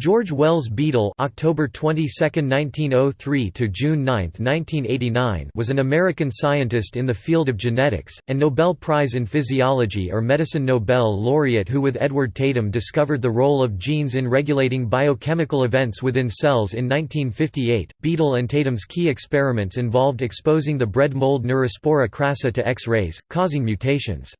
George Wells Beadle (October 22, 1903 to June 9, 1989) was an American scientist in the field of genetics and Nobel Prize in Physiology or Medicine Nobel laureate who with Edward Tatum discovered the role of genes in regulating biochemical events within cells in 1958. Beadle and Tatum's key experiments involved exposing the bread mold Neurospora crassa to X-rays, causing mutations.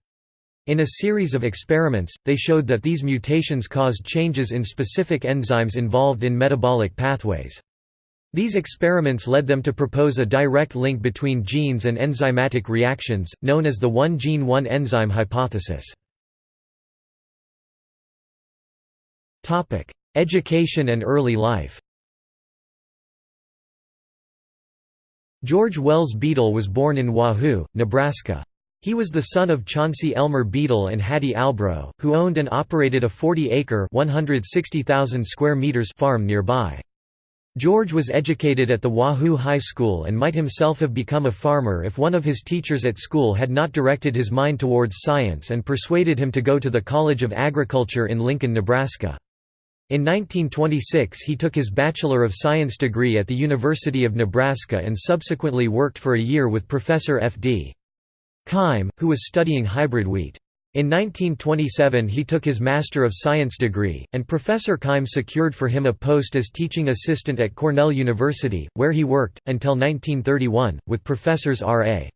In a series of experiments, they showed that these mutations caused changes in specific enzymes involved in metabolic pathways. These experiments led them to propose a direct link between genes and enzymatic reactions, known as the one-gene one-enzyme hypothesis. Education and early life George Wells Beadle was born in Wahoo, Nebraska. He was the son of Chauncey Elmer Beadle and Hattie Albro, who owned and operated a 40-acre square meters farm nearby. George was educated at the Wahoo High School and might himself have become a farmer if one of his teachers at school had not directed his mind towards science and persuaded him to go to the College of Agriculture in Lincoln, Nebraska. In 1926 he took his Bachelor of Science degree at the University of Nebraska and subsequently worked for a year with Professor F.D. Keim, who was studying hybrid wheat. In 1927 he took his Master of Science degree, and Professor Keim secured for him a post as teaching assistant at Cornell University, where he worked, until 1931, with professors R.A.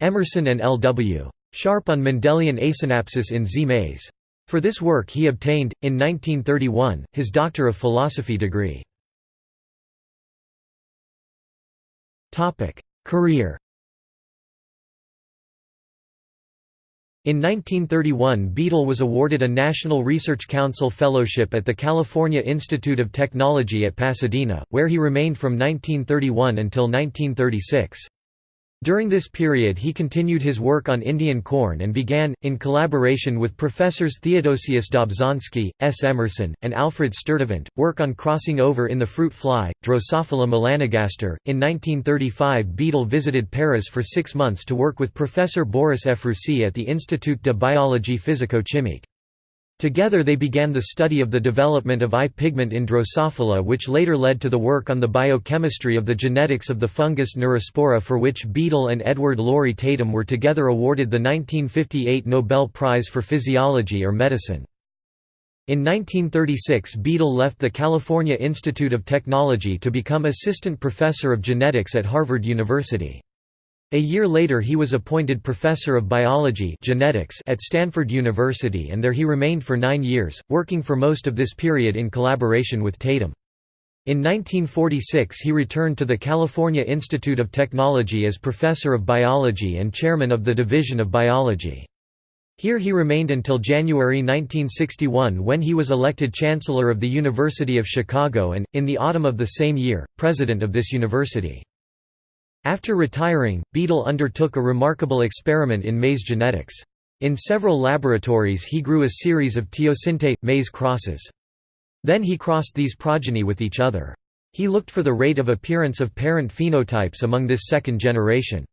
Emerson and L.W. Sharp on Mendelian asynapsis in Zea mays. For this work he obtained, in 1931, his Doctor of Philosophy degree. Career In 1931 Beadle was awarded a National Research Council Fellowship at the California Institute of Technology at Pasadena, where he remained from 1931 until 1936. During this period he continued his work on Indian corn and began, in collaboration with professors Theodosius Dobzhansky, S. Emerson, and Alfred Sturtevant, work on crossing over in the fruit fly, Drosophila melanogaster. In 1935 Beadle visited Paris for six months to work with Professor Boris Ephrussi at the Institut de biologie physico-chimique. Together they began the study of the development of eye pigment in Drosophila which later led to the work on the biochemistry of the genetics of the fungus Neurospora for which Beadle and Edward Laurie Tatum were together awarded the 1958 Nobel Prize for Physiology or Medicine. In 1936 Beadle left the California Institute of Technology to become assistant professor of genetics at Harvard University. A year later he was appointed professor of biology genetics at Stanford University and there he remained for nine years, working for most of this period in collaboration with Tatum. In 1946 he returned to the California Institute of Technology as professor of biology and chairman of the Division of Biology. Here he remained until January 1961 when he was elected Chancellor of the University of Chicago and, in the autumn of the same year, president of this university. After retiring, Beadle undertook a remarkable experiment in maize genetics. In several laboratories he grew a series of teosinte, maize crosses. Then he crossed these progeny with each other. He looked for the rate of appearance of parent phenotypes among this second generation.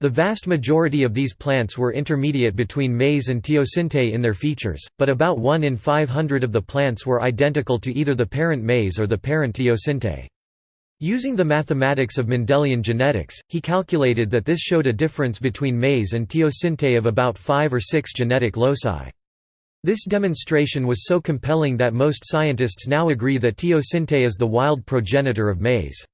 The vast majority of these plants were intermediate between maize and teosinte in their features, but about 1 in 500 of the plants were identical to either the parent maize or the parent teosinte. Using the mathematics of Mendelian genetics, he calculated that this showed a difference between maize and teosinte of about 5 or 6 genetic loci. This demonstration was so compelling that most scientists now agree that teosinte is the wild progenitor of maize.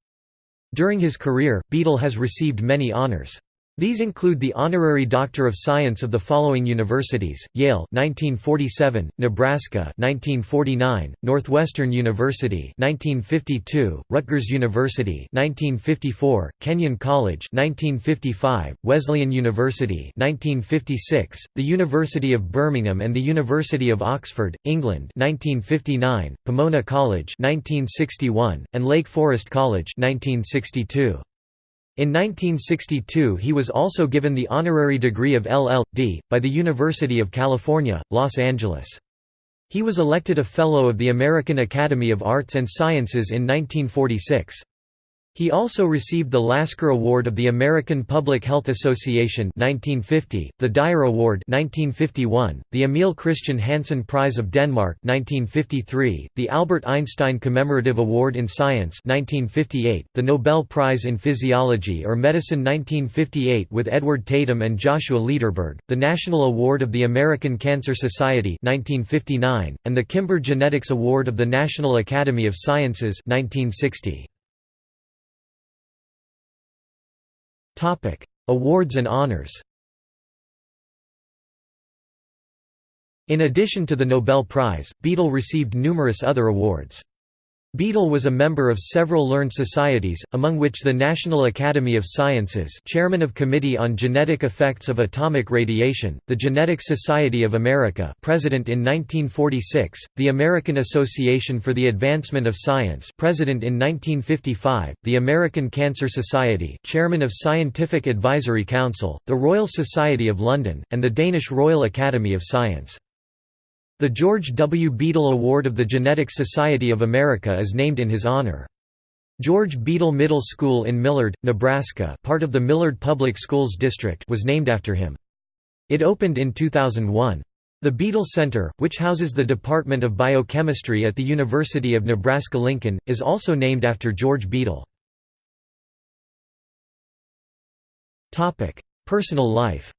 During his career, Beadle has received many honors. These include the Honorary Doctor of Science of the following universities: Yale 1947, Nebraska 1949, Northwestern University 1952, Rutgers University 1954, Kenyon College 1955, Wesleyan University 1956, the University of Birmingham and the University of Oxford, England 1959, Pomona College 1961, and Lake Forest College 1962. In 1962 he was also given the honorary degree of LL.D. by the University of California, Los Angeles. He was elected a Fellow of the American Academy of Arts and Sciences in 1946. He also received the Lasker Award of the American Public Health Association 1950, the Dyer Award 1951, the Emil Christian Hansen Prize of Denmark 1953, the Albert Einstein Commemorative Award in Science 1958, the Nobel Prize in Physiology or Medicine 1958 with Edward Tatum and Joshua Lederberg, the National Award of the American Cancer Society 1959, and the Kimber Genetics Award of the National Academy of Sciences 1960. Topic: Awards and honors. In addition to the Nobel Prize, Beadle received numerous other awards. Beadle was a member of several learned societies, among which the National Academy of Sciences chairman of Committee on Genetic Effects of Atomic Radiation, the Genetics Society of America president in 1946, the American Association for the Advancement of Science president in 1955, the American Cancer Society chairman of Scientific Advisory Council, the Royal Society of London, and the Danish Royal Academy of Science. The George W. Beadle Award of the Genetics Society of America is named in his honor. George Beadle Middle School in Millard, Nebraska part of the Millard Public Schools District was named after him. It opened in 2001. The Beadle Center, which houses the Department of Biochemistry at the University of Nebraska-Lincoln, is also named after George Beadle. Personal life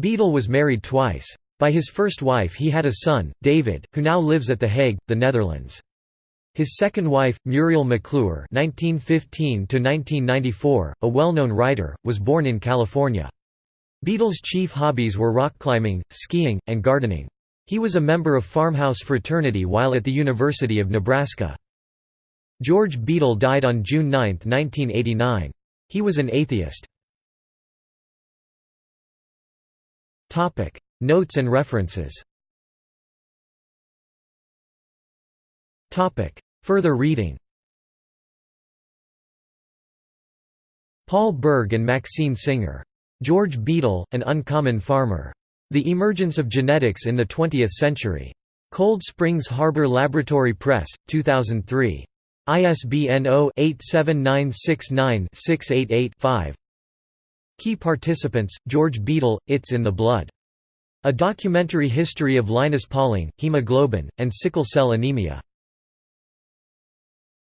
Beadle was married twice. By his first wife he had a son, David, who now lives at The Hague, the Netherlands. His second wife, Muriel McClure (1915–1994), a well-known writer, was born in California. Beadle's chief hobbies were rock climbing, skiing, and gardening. He was a member of Farmhouse Fraternity while at the University of Nebraska. George Beadle died on June 9, 1989. He was an atheist. Notes and references. Further reading. Paul Berg and Maxine Singer. George Beadle, An Uncommon Farmer. The Emergence of Genetics in the Twentieth Century. Cold Springs Harbor Laboratory Press, 2003. ISBN 0-87969-688-5. Key participants, George Beadle, It's in the Blood. A documentary history of Linus Pauling, hemoglobin, and sickle cell anemia.